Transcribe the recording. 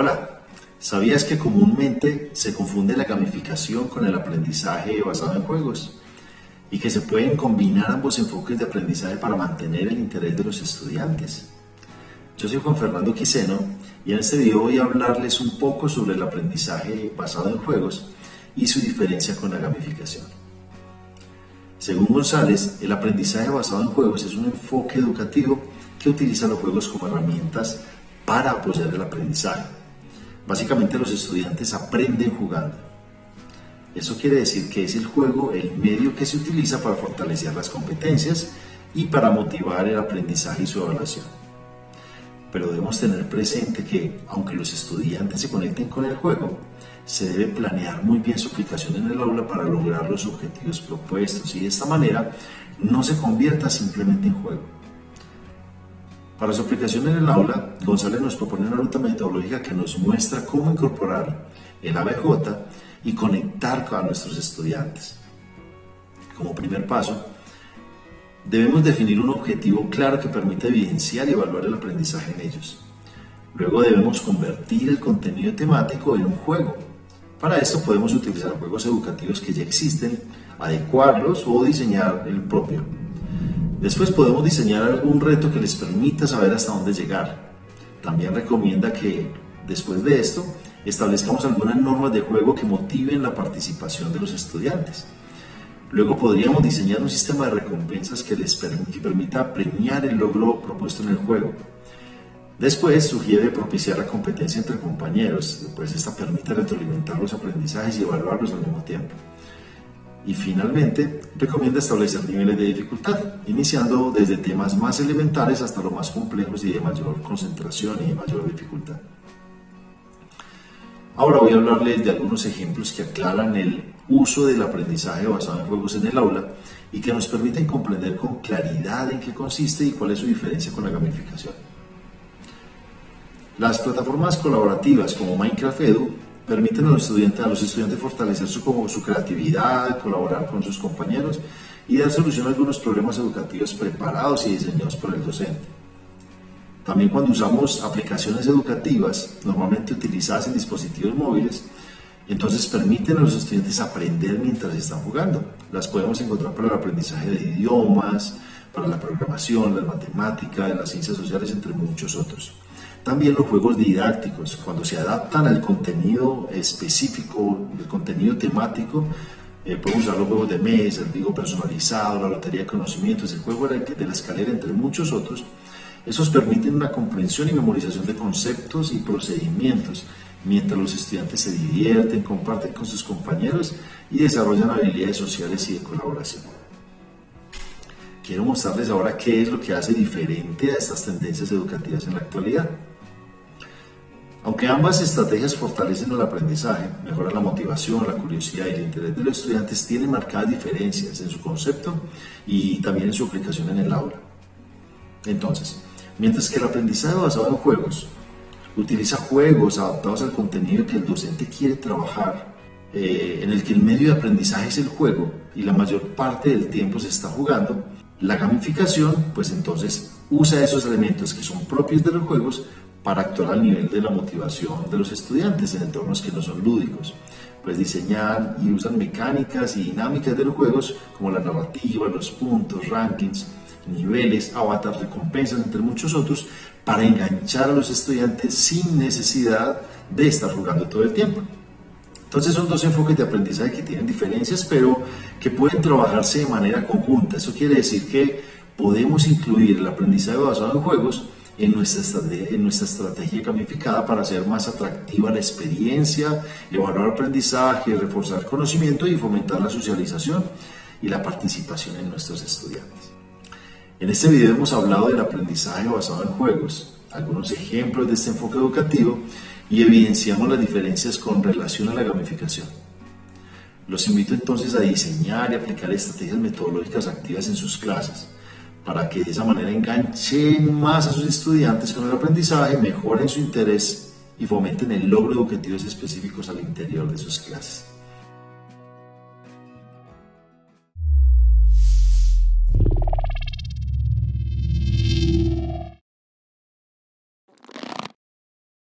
Hola, ¿sabías que comúnmente se confunde la gamificación con el aprendizaje basado en juegos? Y que se pueden combinar ambos enfoques de aprendizaje para mantener el interés de los estudiantes. Yo soy Juan Fernando Quiseno y en este video voy a hablarles un poco sobre el aprendizaje basado en juegos y su diferencia con la gamificación. Según González, el aprendizaje basado en juegos es un enfoque educativo que utiliza los juegos como herramientas para apoyar el aprendizaje Básicamente los estudiantes aprenden jugando. Eso quiere decir que es el juego el medio que se utiliza para fortalecer las competencias y para motivar el aprendizaje y su evaluación. Pero debemos tener presente que, aunque los estudiantes se conecten con el juego, se debe planear muy bien su aplicación en el aula para lograr los objetivos propuestos y de esta manera no se convierta simplemente en juego. Para su aplicación en el aula, González nos propone una ruta metodológica que nos muestra cómo incorporar el ABJ y conectar con nuestros estudiantes. Como primer paso, debemos definir un objetivo claro que permita evidenciar y evaluar el aprendizaje en ellos. Luego debemos convertir el contenido temático en un juego. Para esto podemos utilizar juegos educativos que ya existen, adecuarlos o diseñar el propio. Después podemos diseñar algún reto que les permita saber hasta dónde llegar. También recomienda que después de esto establezcamos algunas normas de juego que motiven la participación de los estudiantes. Luego podríamos diseñar un sistema de recompensas que les permita premiar el logro propuesto en el juego. Después sugiere propiciar la competencia entre compañeros, después esta permite retroalimentar los aprendizajes y evaluarlos al mismo tiempo. Y finalmente, recomienda establecer niveles de dificultad, iniciando desde temas más elementales hasta los más complejos y de mayor concentración y de mayor dificultad. Ahora voy a hablarles de algunos ejemplos que aclaran el uso del aprendizaje basado en juegos en el aula y que nos permiten comprender con claridad en qué consiste y cuál es su diferencia con la gamificación. Las plataformas colaborativas como Minecraft Edu permiten a los estudiantes, a los estudiantes fortalecer su, su creatividad, colaborar con sus compañeros y dar solución a algunos problemas educativos preparados y diseñados por el docente. También cuando usamos aplicaciones educativas, normalmente utilizadas en dispositivos móviles, entonces permiten a los estudiantes aprender mientras están jugando. Las podemos encontrar para el aprendizaje de idiomas, para la programación, la matemática, las ciencias sociales, entre muchos otros. También los juegos didácticos, cuando se adaptan al contenido específico, el contenido temático, eh, podemos usar los juegos de mesa, el digo personalizado, la lotería de conocimientos, el juego de la escalera, entre muchos otros. Esos permiten una comprensión y memorización de conceptos y procedimientos, mientras los estudiantes se divierten, comparten con sus compañeros y desarrollan habilidades sociales y de colaboración. Quiero mostrarles ahora qué es lo que hace diferente a estas tendencias educativas en la actualidad. Aunque ambas estrategias fortalecen el aprendizaje, mejoran la motivación, la curiosidad y el interés de los estudiantes, tienen marcadas diferencias en su concepto y también en su aplicación en el aula. Entonces, mientras que el aprendizaje basado en juegos utiliza juegos adaptados al contenido que el docente quiere trabajar, eh, en el que el medio de aprendizaje es el juego y la mayor parte del tiempo se está jugando, la gamificación, pues entonces usa esos elementos que son propios de los juegos para actuar al nivel de la motivación de los estudiantes en entornos que no son lúdicos. Pues diseñar y usan mecánicas y dinámicas de los juegos como la narrativa, los puntos, rankings, niveles, avatars, recompensas, entre muchos otros, para enganchar a los estudiantes sin necesidad de estar jugando todo el tiempo. Entonces son dos enfoques de aprendizaje que tienen diferencias, pero que pueden trabajarse de manera conjunta. Eso quiere decir que podemos incluir el aprendizaje basado en juegos en nuestra, estrategia, en nuestra estrategia gamificada para hacer más atractiva la experiencia, evaluar aprendizaje, reforzar conocimiento y fomentar la socialización y la participación en nuestros estudiantes. En este video hemos hablado del aprendizaje basado en juegos, algunos ejemplos de este enfoque educativo y evidenciamos las diferencias con relación a la gamificación. Los invito entonces a diseñar y aplicar estrategias metodológicas activas en sus clases para que de esa manera enganchen más a sus estudiantes con el aprendizaje, mejoren su interés y fomenten el logro de objetivos específicos al interior de sus clases.